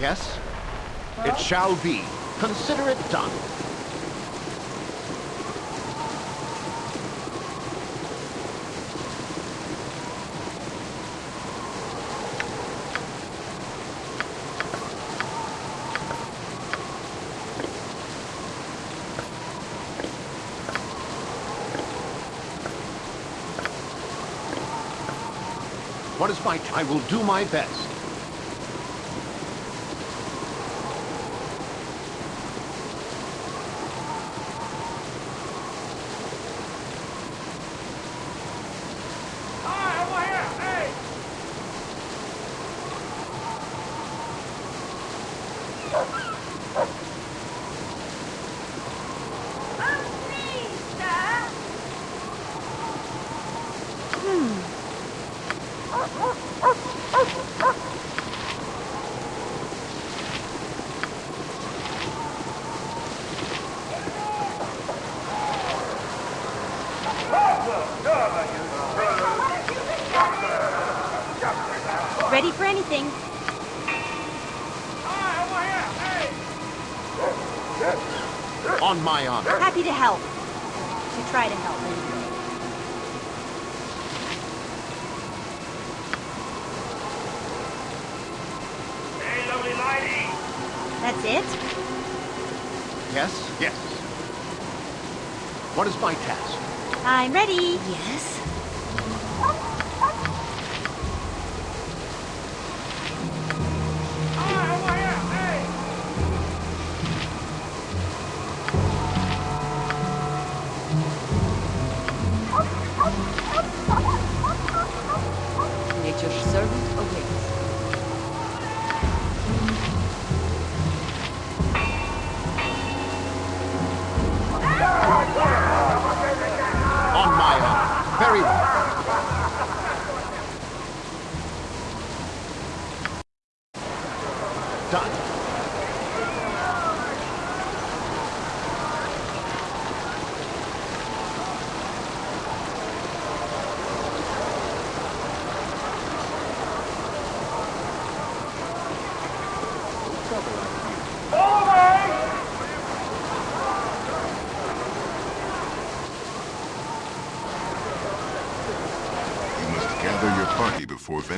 Yes? It shall be. Consider it done. What is my... I will do my best.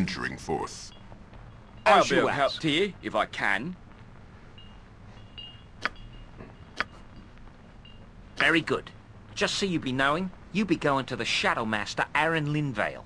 Venturing forth. I'll be you of help to you, if I can. Very good. Just so you be knowing, you be going to the Shadow Master, Aran Linvail.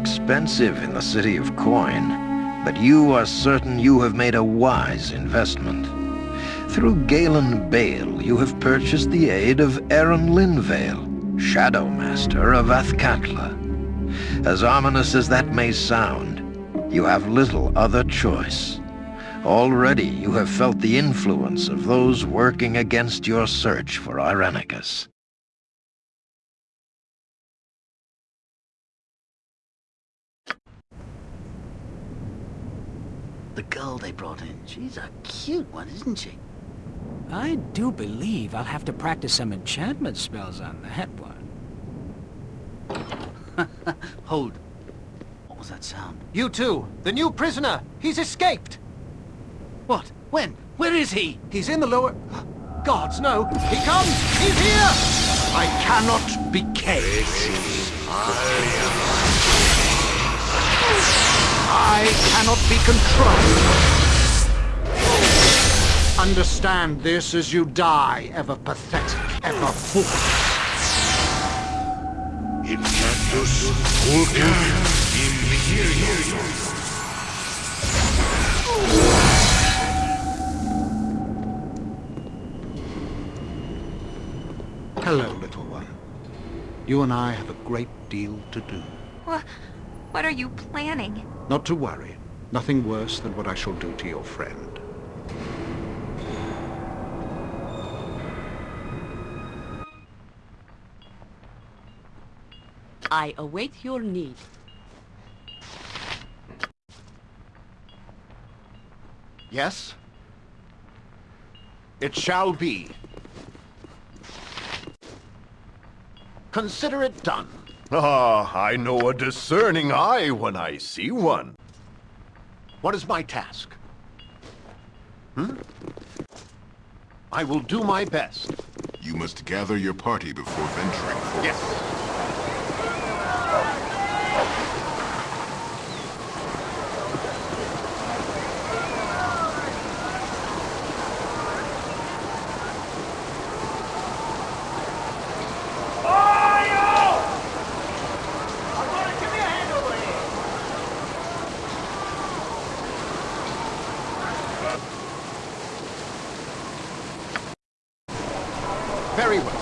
Expensive in the city of Coin, but you are certain you have made a wise investment. Through Gaelen Bayle, you have purchased the aid of Aran Linvail, Shadow Master of Athkatla. As ominous as that may sound, you have little other choice. Already you have felt the influence of those working against your search for Irenicus. The girl they brought in, she's a cute one, isn't she? I do believe I'll have to practice some enchantment spells on that one. Hold. What was that sound? You too. The new prisoner. He's escaped. What? When? Where is he? He's in the lower... Gods, no. He comes. He's here. I cannot be caged. I cannot be controlled. Understand this as you die, ever pathetic, ever foolish. Incantus Vulcan Imperio. Hello, little one. You and I have a great deal to do. What, what are you planning? Not to worry. Nothing worse than what I shall do to your friend. I await your need. Yes? It shall be. Consider it done. Ah, I know a discerning eye when I see one. What is my task? Hmm? I will do my best. You must gather your party before venturing forth. Yes. Very well.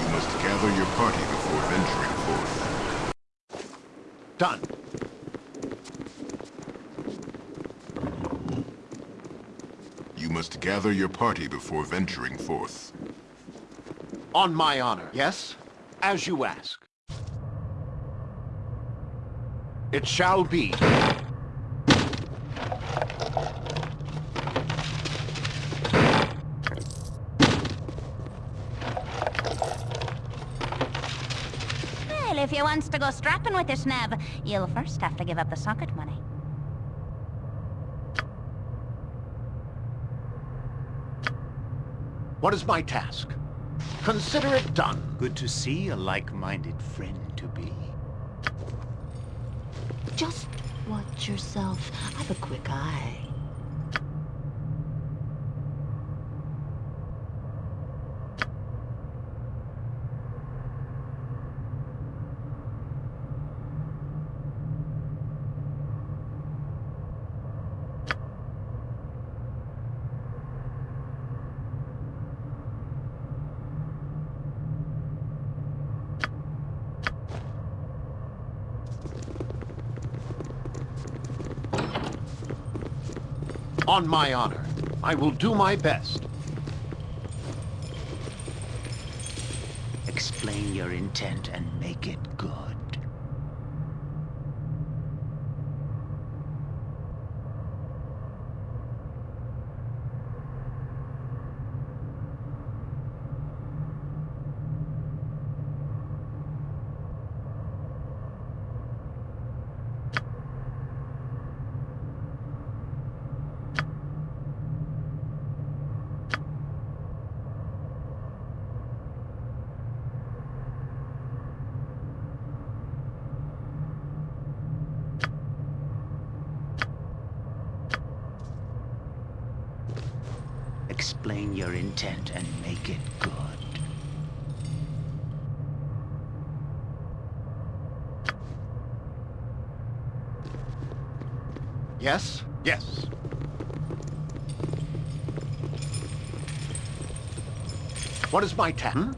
You must gather your party before venturing forth. Done. You must gather your party before venturing forth. On my honor. Yes? As you ask. It shall be. Well, if you wants to go strapping with this nab, you'll first have to give up the socket money. What is my task? Consider it done. Good to see a like-minded friend to be. Just watch yourself. I have a quick eye. On my honor. I will do my best. Explain your intent and make it good. Explain your intent and make it good. Yes? Yes. Is my? I've hmm?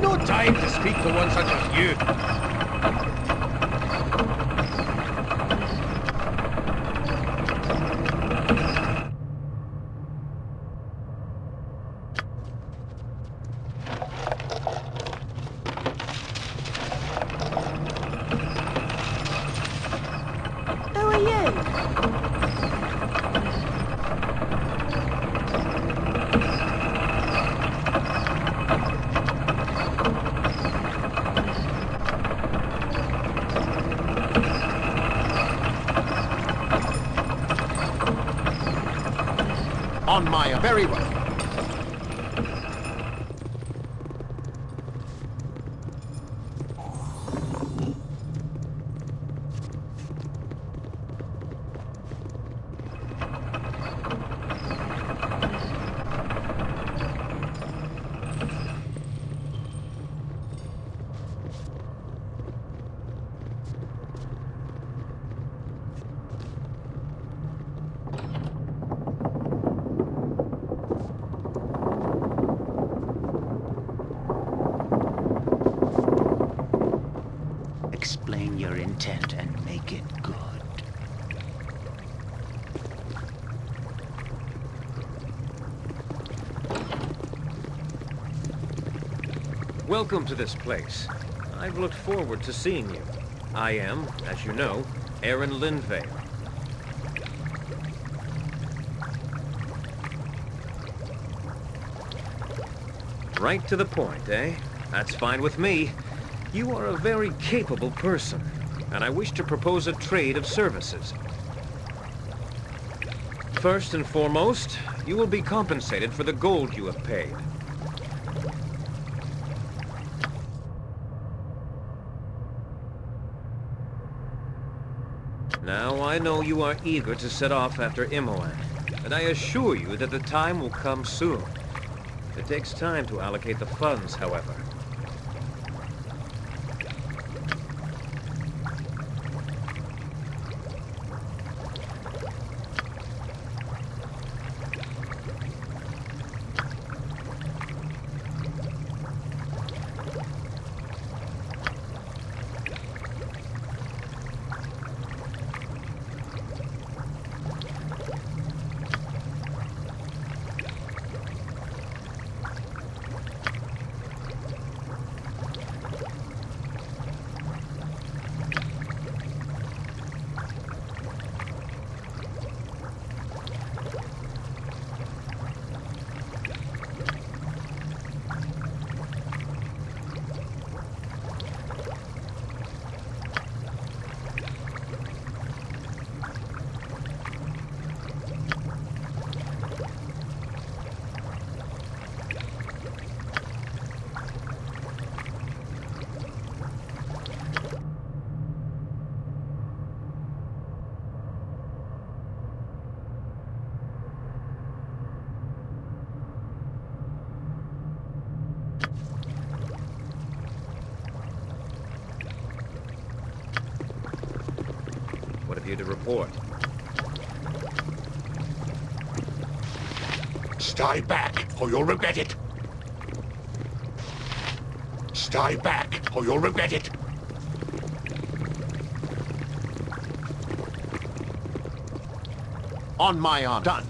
no time to speak to one such you. Very well. your intent and make it good. Welcome to this place. I've looked forward to seeing you. I am, as you know, Aran Linvail. Right to the point, eh? That's fine with me. You are a very capable person, and I wish to propose a trade of services. First and foremost, you will be compensated for the gold you have paid. Now, I know you are eager to set off after Imoen, and I assure you that the time will come soon. It takes time to allocate the funds, however. What have you to report? Stay back, or you'll regret it. Stay back, or you'll regret it. On my honor. Done.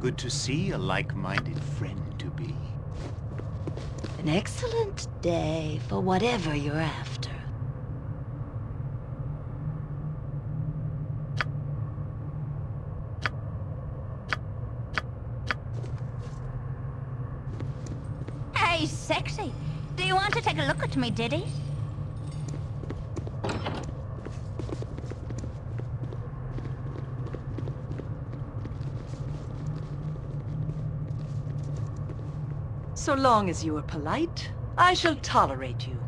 Good to see a like-minded friend to be. An excellent day for whatever you're after. Hey, sexy. Do you want to take a look at me, Diddy? So long as you are polite, I shall tolerate you.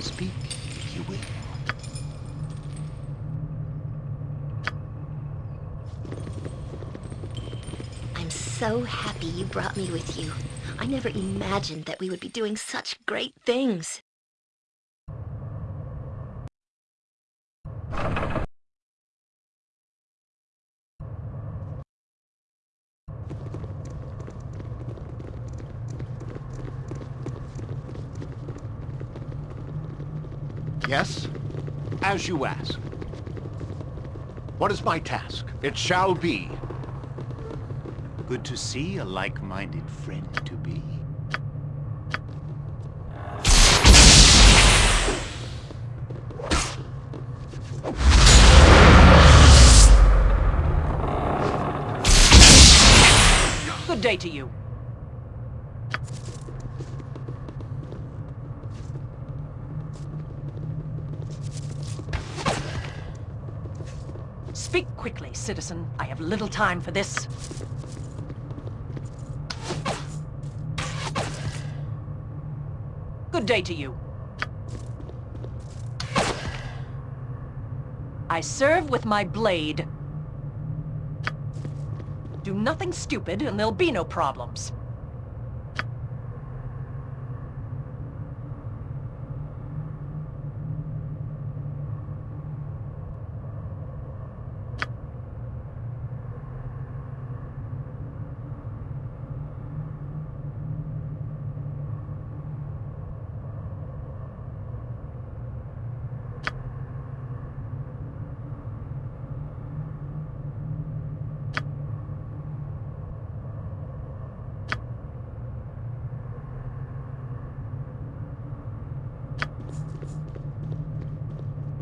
Speak, if you will. I'm so happy you brought me with you. I never imagined that we would be doing such great things. Yes? As you ask. What is my task? It shall be. Good to see a like-minded friend to be. Good day to you. Speak quickly, citizen. I have little time for this. Good day to you. I serve with my blade. Do nothing stupid, and there'll be no problems.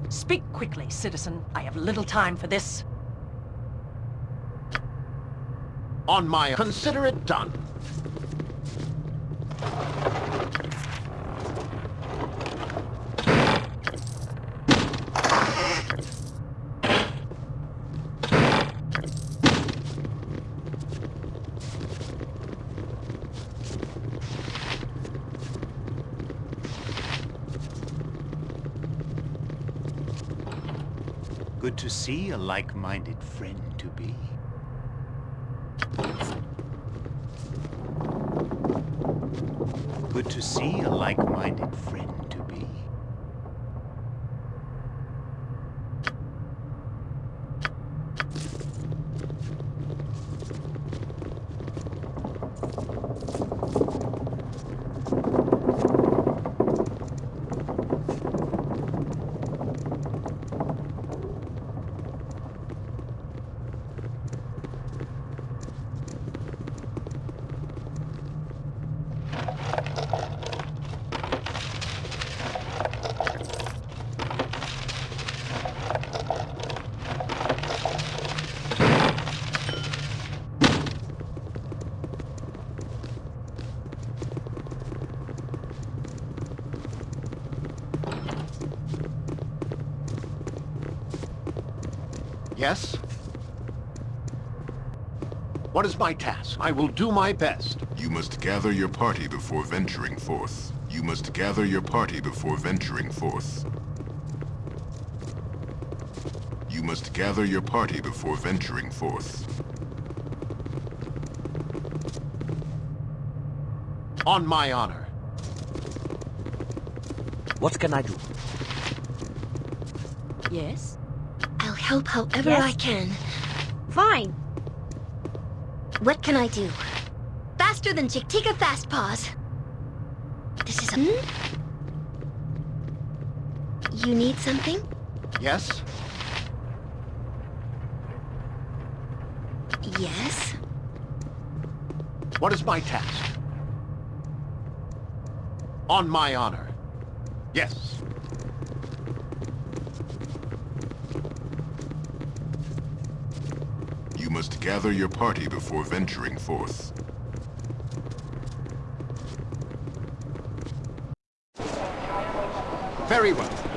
Speak quickly, citizen. I have little time for this. On my... Consider it done. To see a like-minded friend to be. Good to see a like-minded friend to be. Yes? What is my task? I will do my best. You must gather your party before venturing forth. You must gather your party before venturing forth. You must gather your party before venturing forth. On my honor. What can I do? Yes? I'll help however Yes? I can. Fine. What can I do? Faster than Chick-Tika Fast Paws. This is a... Hmm? You need something? Yes? Yes? What is my task? On my honor. Yes. You must gather your party before venturing forth. Very well.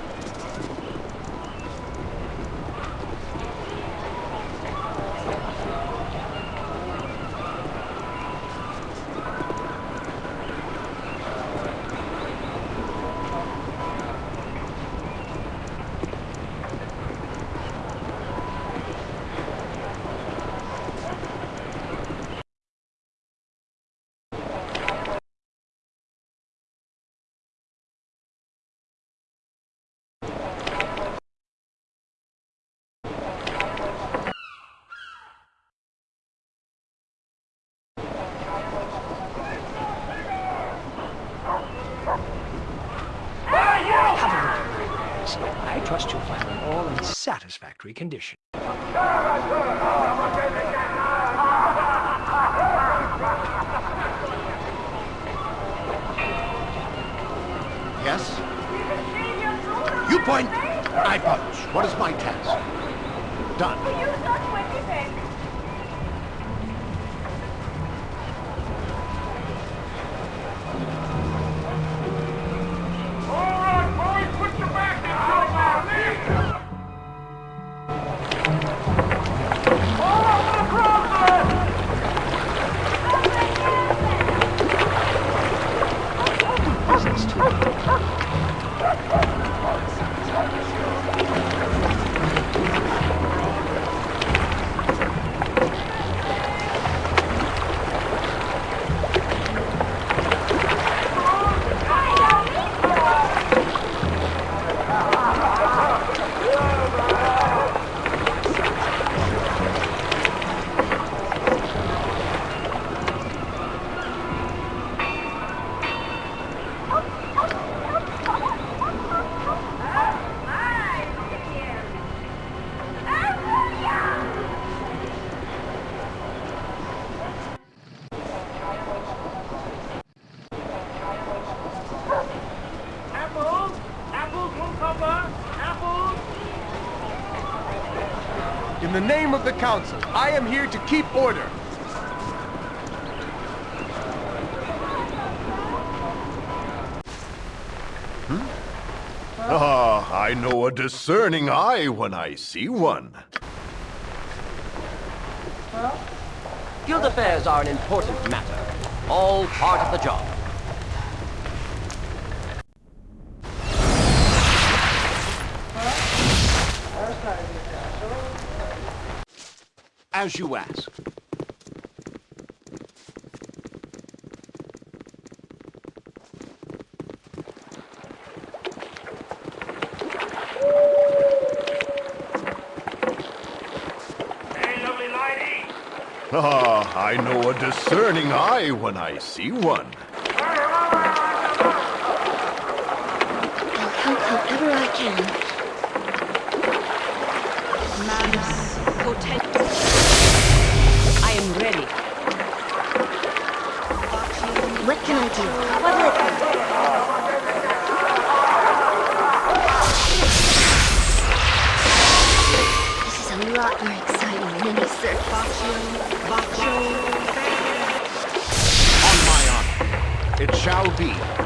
Satisfactory condition. Yes? You point, I punch. What is my task? Done. In the name of the Council, I am here to keep order. Ah, I know a discerning eye when I see one. Guild affairs are an important matter. All part of the job. As you ask. Ah, I know a discerning eye when I see one. Honor.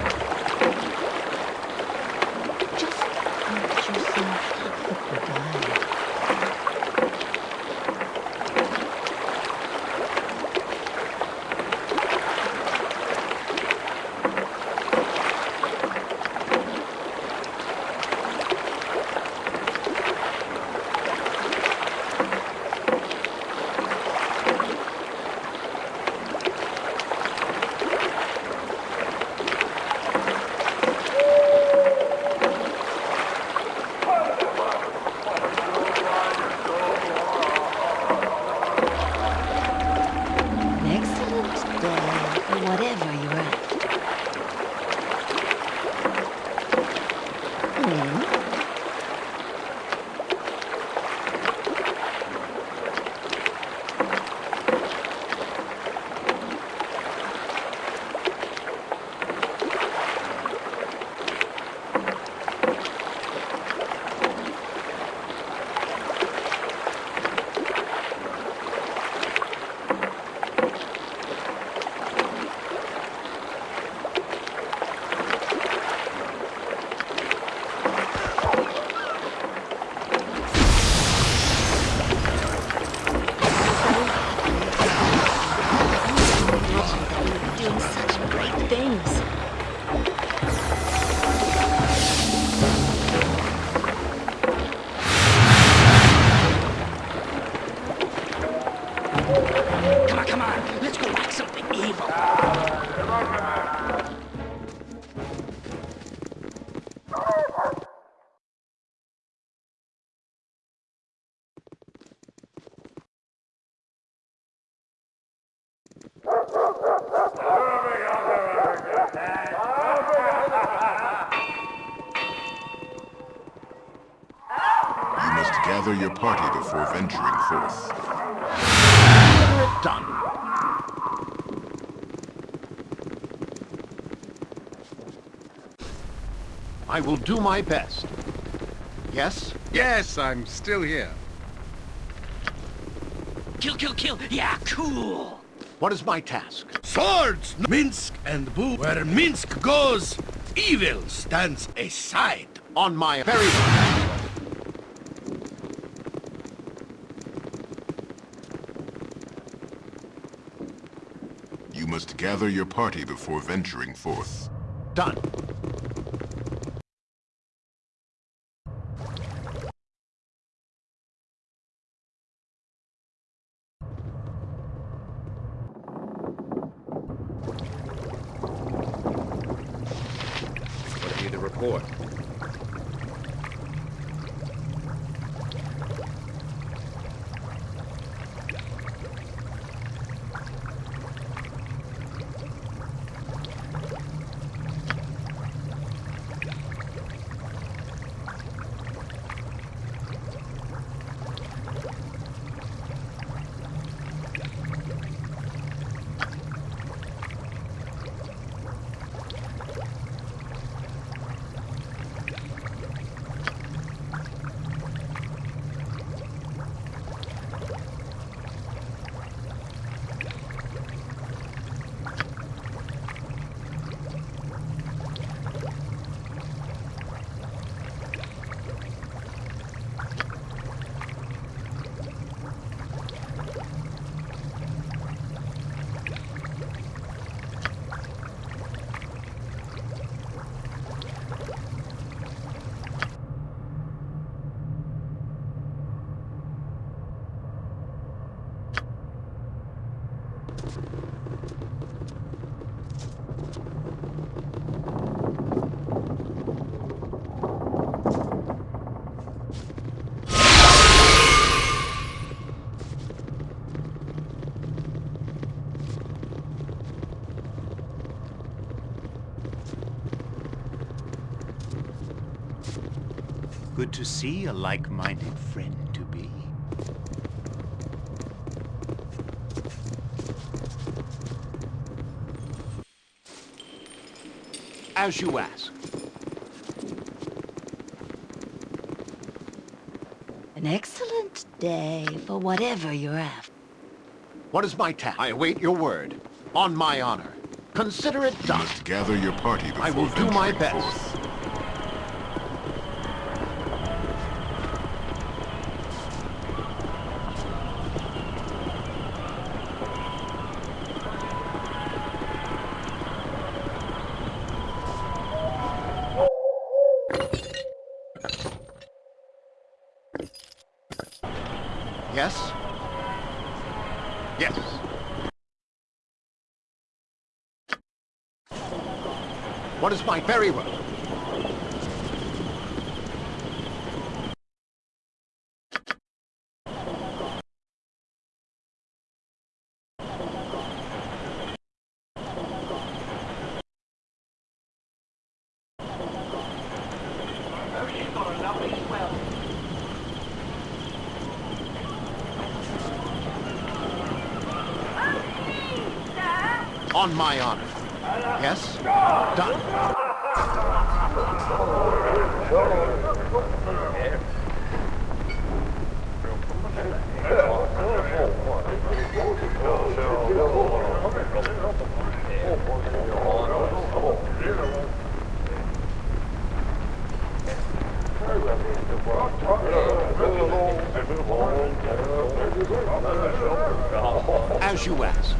Party before venturing forth. Done. I will do my best. Yes? Yes, I'm still here. Kill, kill, kill! Yeah, cool! What is my task? Swords! Minsc and Boo. Where Minsc goes, evil stands aside. On my very... You must gather your party before venturing forth. Done. What have you to report? Good to see a like-minded friend to be. As you ask. An excellent day for whatever you're after. What is my task? I await your word. On my honor. Consider it You done. must gather your party before I will do my best. forth. Yes? Yes. Very well? On my honor. Yes? Done. As you ask.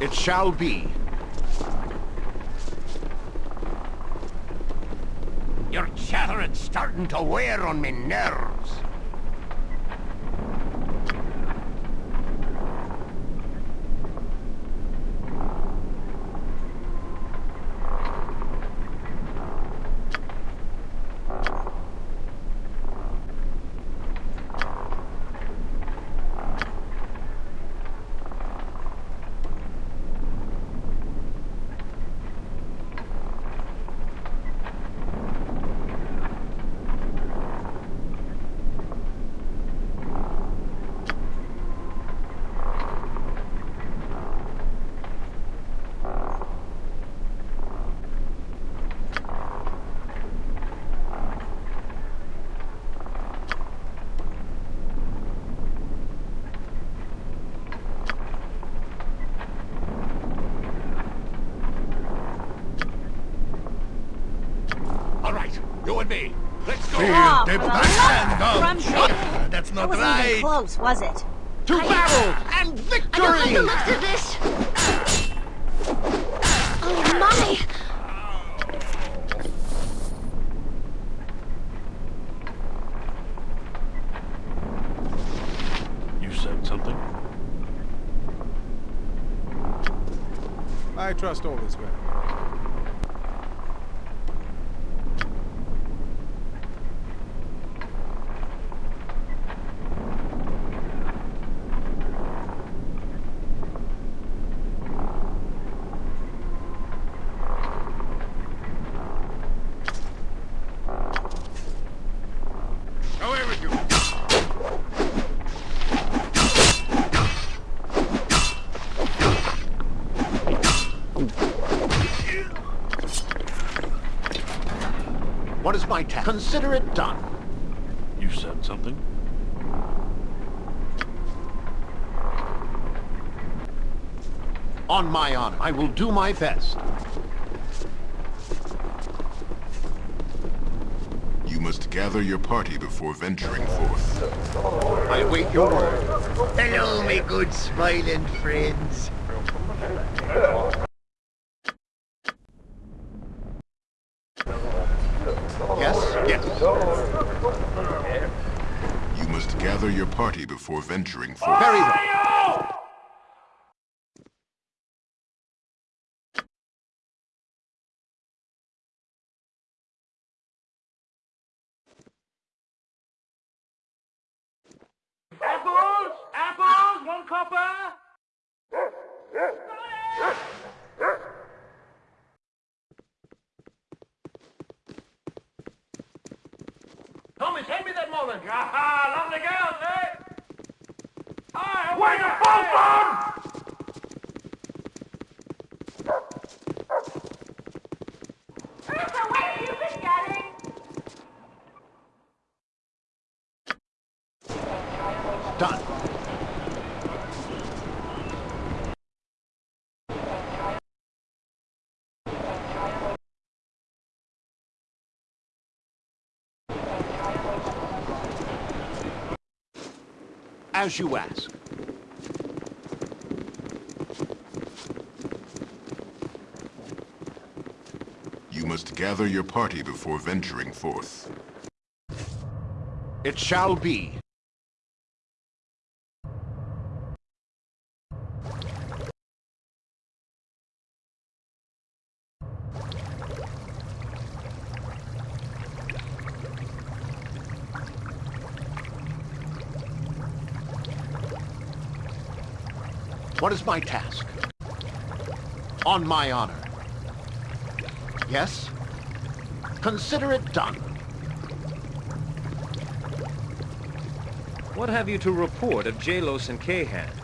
It shall be. Your chattering's starting to wear on me nerves. Not wasn't even close, was it? To battle and victory! I don't like the looks of this! Oh my! You said something? I trust all is well. However you... What is my task? Consider it done. You said something? On my honor, I will do my best. You must gather your party before venturing forth. I await your word. Hello, my good smiling friends. Before venturing forth. Very well. Apples! Apples! One copper! Thomas, hand me that mullen! Aha! Lovely girls, eh? Where's the phone As you ask. You must gather your party before venturing forth. It shall be. What is my task? On my honor. Yes? Consider it done. What have you to report of Jalos and Kahan?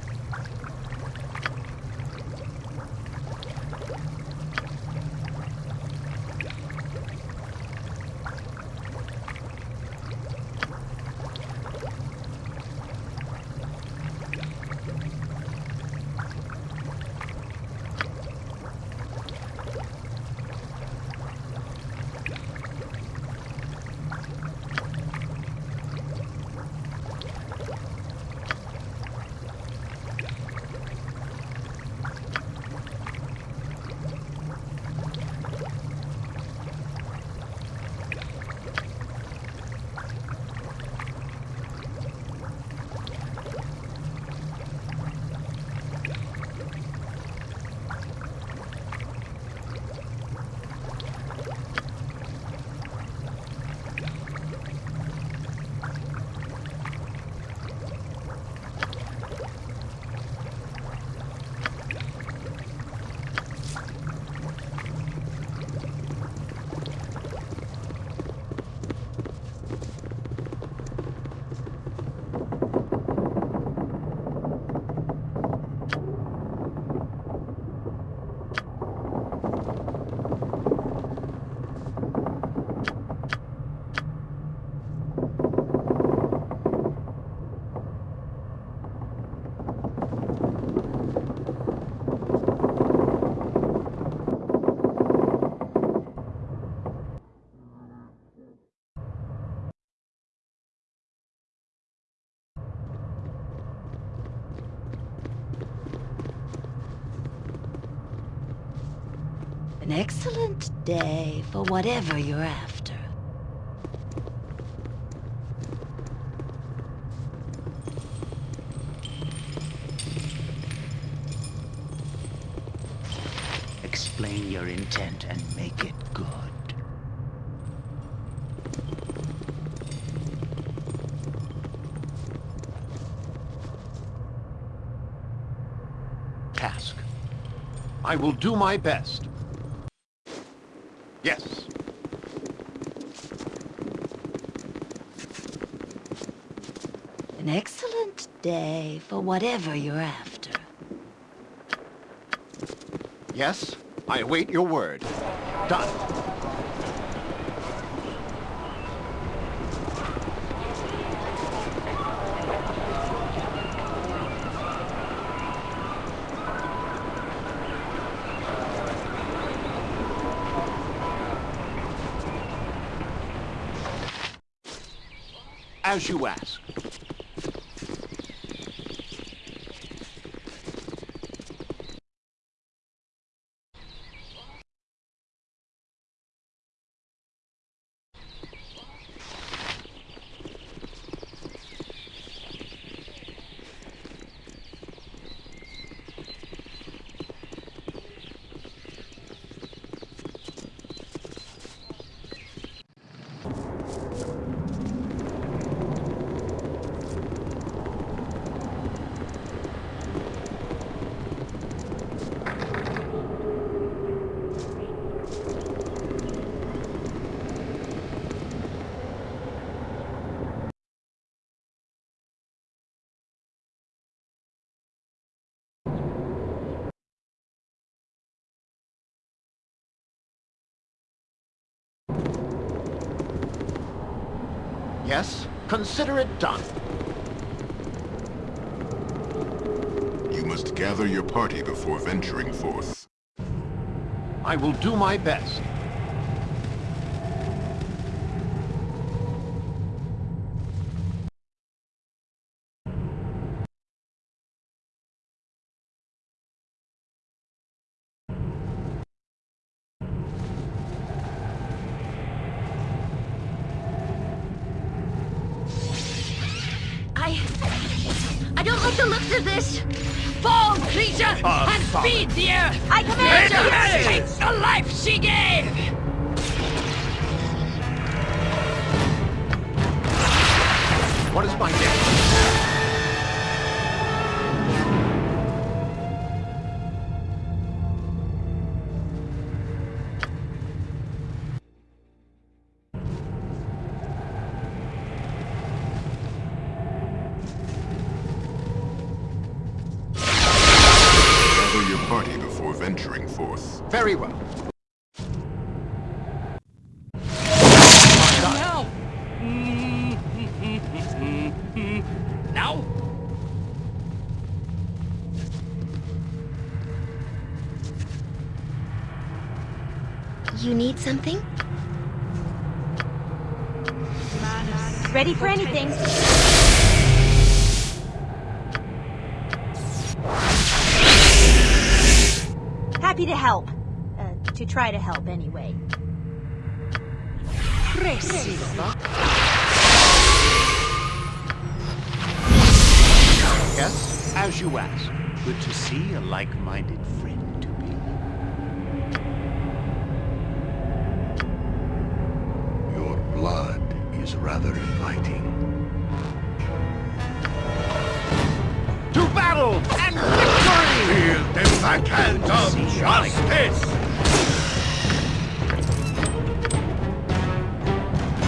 Excellent day for whatever you're after. Explain your intent and make it good. Task. I will do my best. Yes. An excellent day for whatever you're after. Yes. I await your word. Done. As you ask. Yes, consider it done. You must gather your party before venturing forth. I will do my best. Like the looks of this! Fall, creature, Oh, and fuck. feed the earth! I command you! her take the life she gave! What is my name? Something? Ready for anything. Happy to help. Uh, to try to help, anyway. Yes, as you ask. Good to see a like-minded friend to be. Your blood is rather inviting. To battle and victory! Feel the backhand of justice!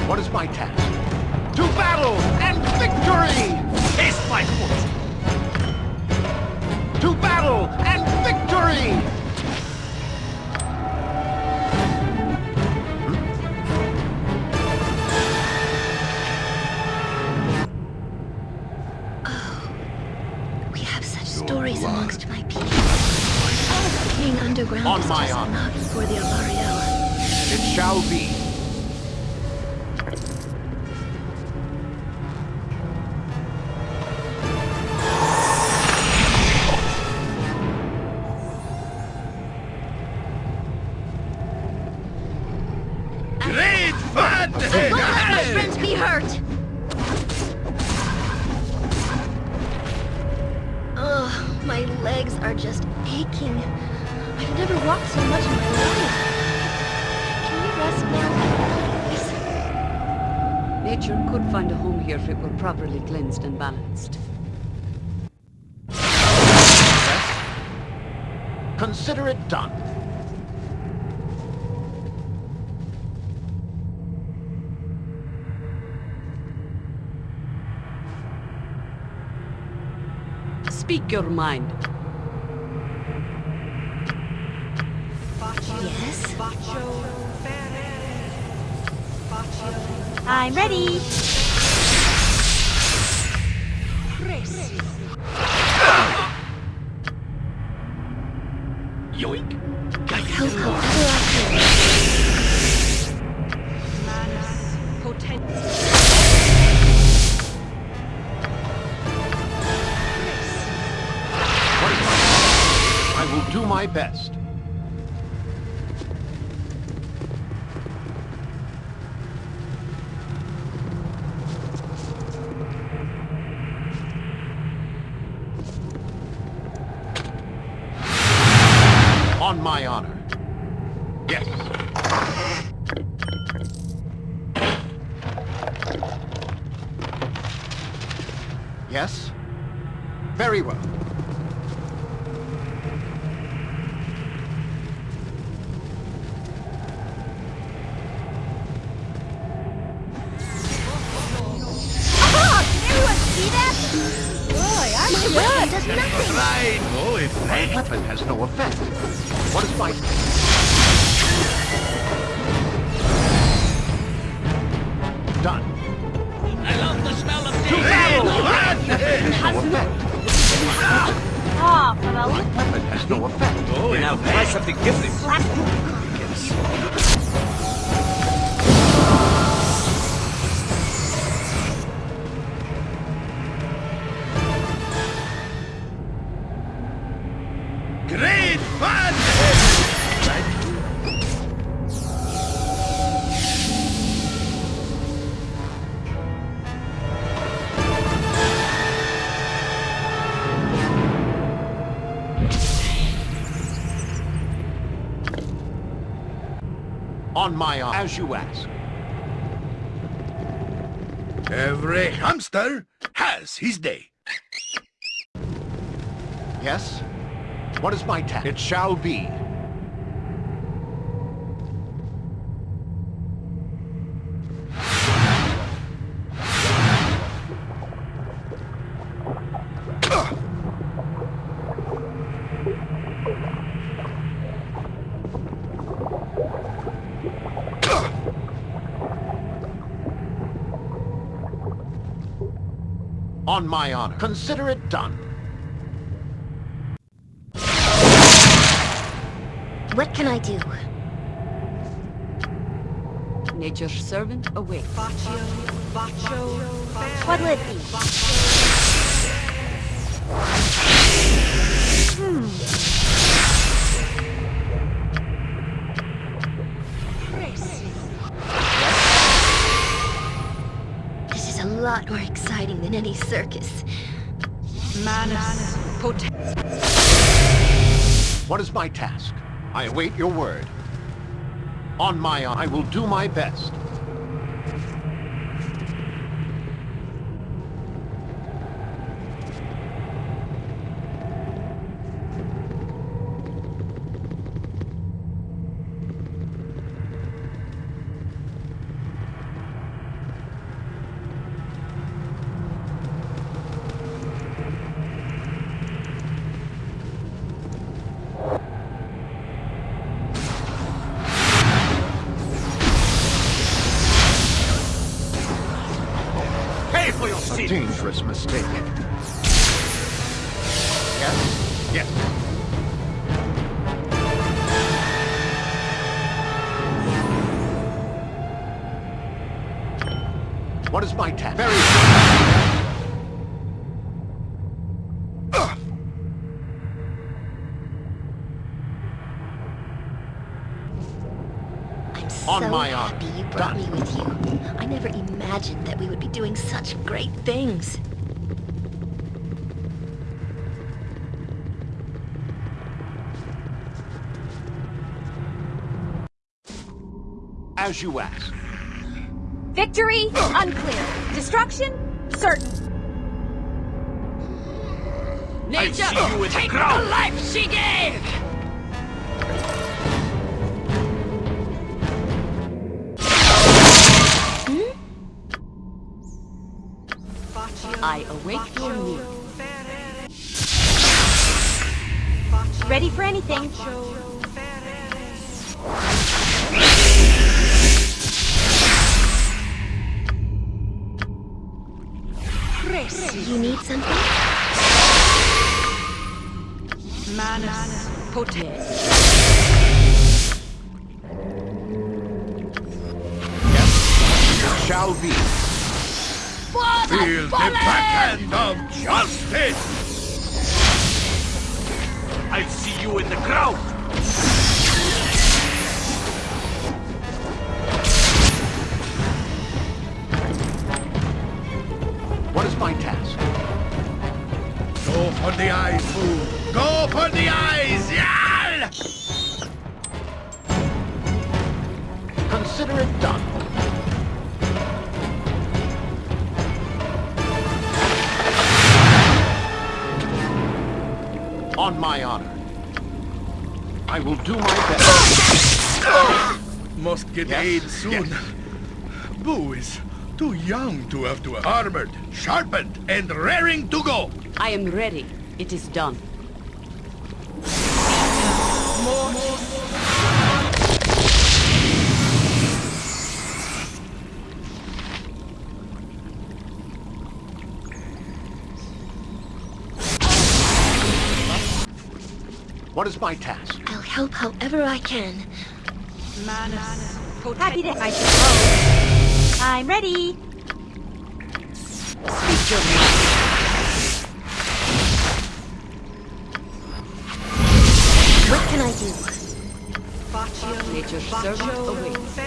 What is my task? To battle and victory! Taste my fortune! To battle and victory! On my honor. for the Alariella. It shall be. Speak your mind. Yes? I'm ready. Yoink! Coco, ever my best. On my honor. My honor. As you ask. Every hamster has his day. Yes? What is my task? It shall be. On my honor. Consider it done. What can I do? Nature's servant awaits. What will it be? Hmm. Than any circus. Manus. What is my task? I await your word. On my I will do my best. What is my task? Very I'm On so my honor. happy you brought me with you. I never imagined that we would be doing such great things. As you ask. Victory? Unclear. Destruction? Certain. I see you in the take crowd. the life she gave! Hmm? I awake your news. Ready for anything. On my honor. I will do my best. Must get Yes, aid soon. Boo is too young to have to armored, sharpened, and raring to go. I am ready. It is done. What is my task? I'll help however I can. Manus pote. Happy to I suppose. I'm ready. Speak your mind. What can I do? Nature's servant awaits.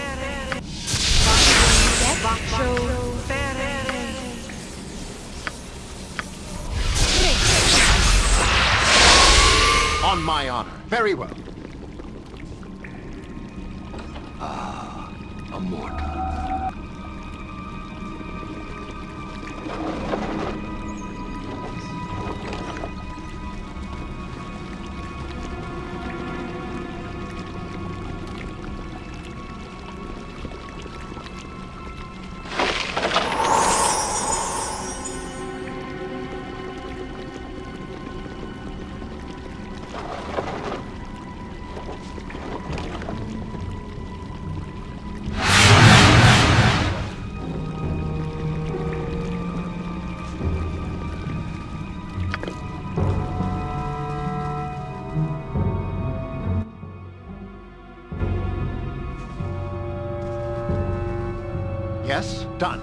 Yes, done.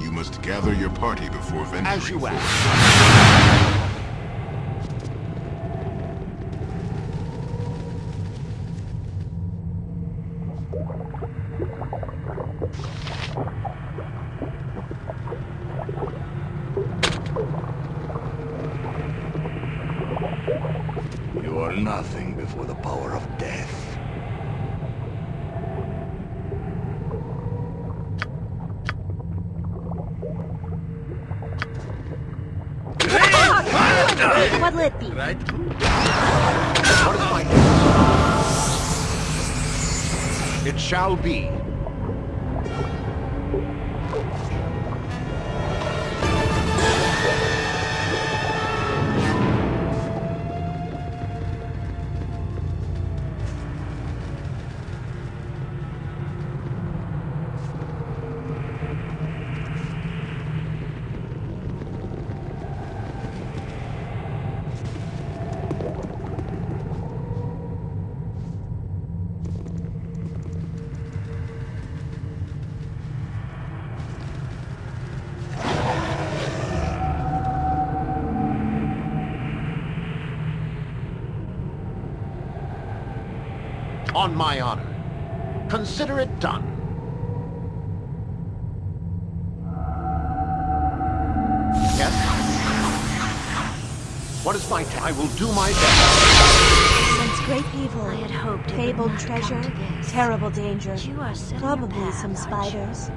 You must gather your party before venturing. As you ask. Shall be. I will do my best. Sense great evil. I had hoped Fabled treasure. Terrible danger. You are set on your Probably some aren't you? spiders.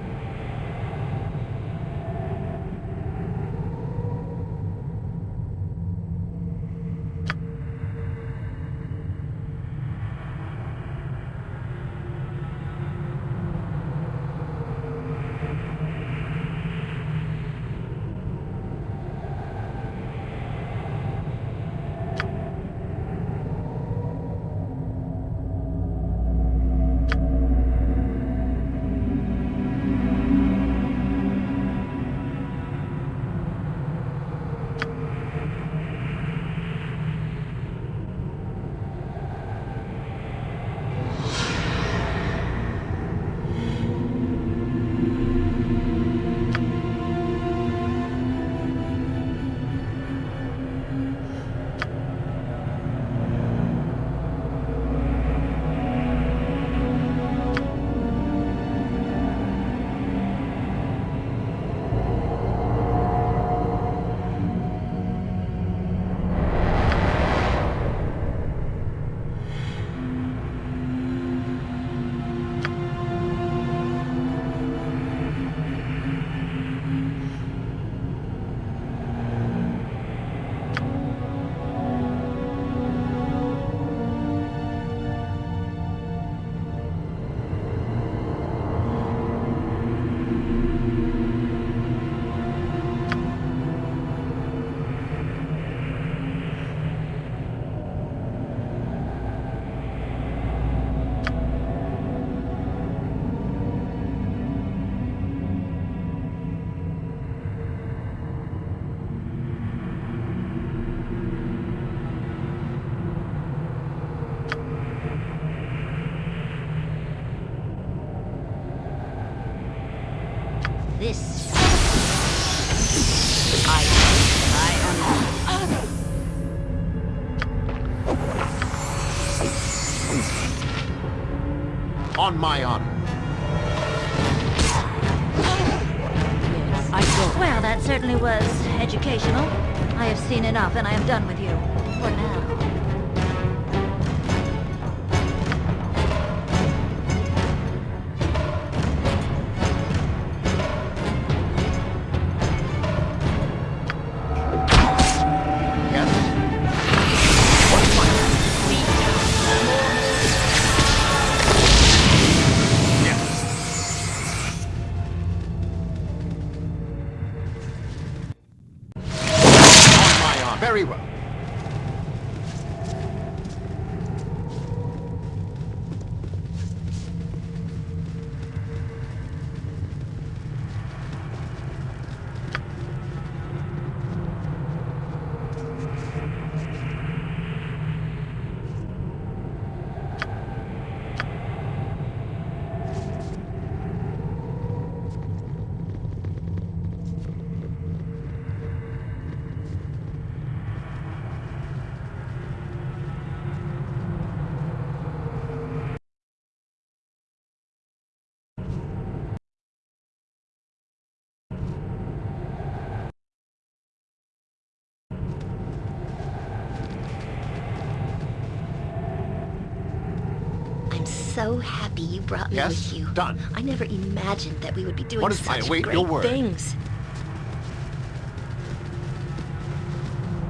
My honor. I. Well, that certainly was educational. I have seen enough, and I am done with you. For now. Happy you brought me Yes? with you. Done. I never imagined that we would be doing What is- such I await great your word. things.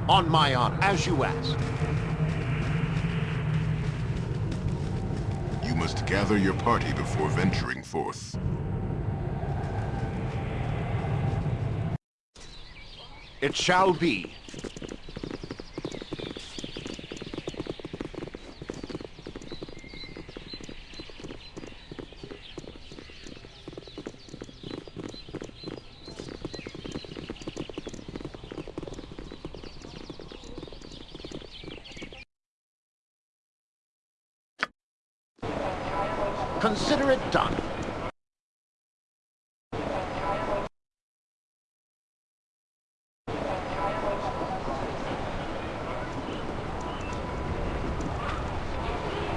On my honor. As you ask. You must gather your party before venturing forth. It shall be. Consider it done.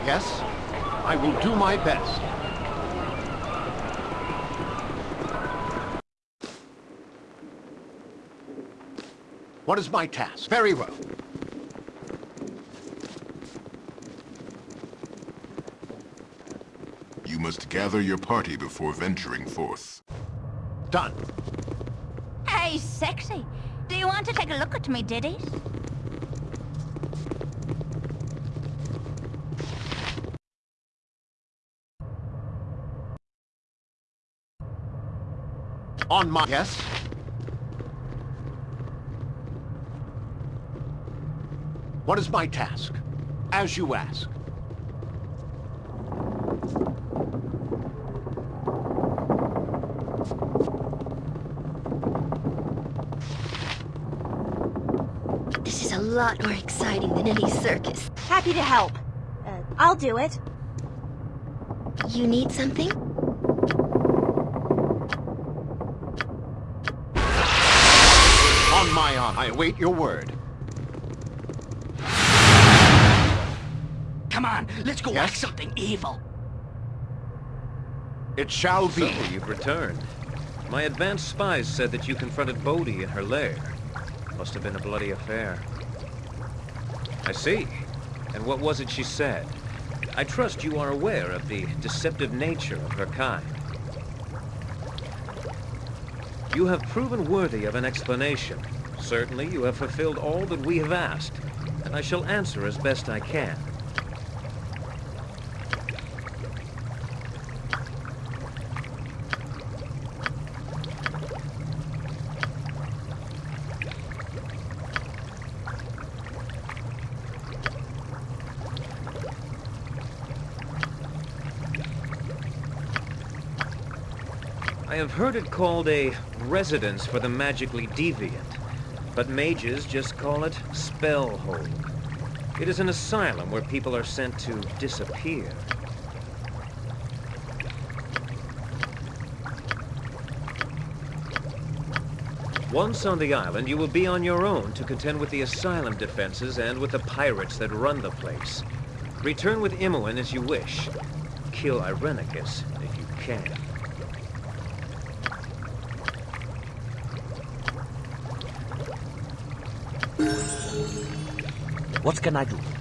Yes? I will do my best. What is my task? Very well. You must gather your party before venturing forth. Done. Hey, sexy. Do you want to take a look at me ditties? On my... Yes? What is my task? As you ask. This is a lot more exciting than any circus. Happy to help. Uh, I'll do it. You need something? On my honor, I await your word. Come on, let's go Yes? act something evil. It shall be. So, you've returned. My advanced spies said that you confronted Bodhi in her lair. Must have been a bloody affair. I see. And what was it she said? I trust you are aware of the deceptive nature of her kind. You have proven worthy of an explanation. Certainly, you have fulfilled all that we have asked, and I shall answer as best I can. I have heard it called a residence for the magically deviant, but mages just call it Spellhold. It is an asylum where people are sent to disappear. Once on the island, you will be on your own to contend with the asylum defenses and with the pirates that run the place. Return with Imoen as you wish. Kill Irenicus if you can. What can I do?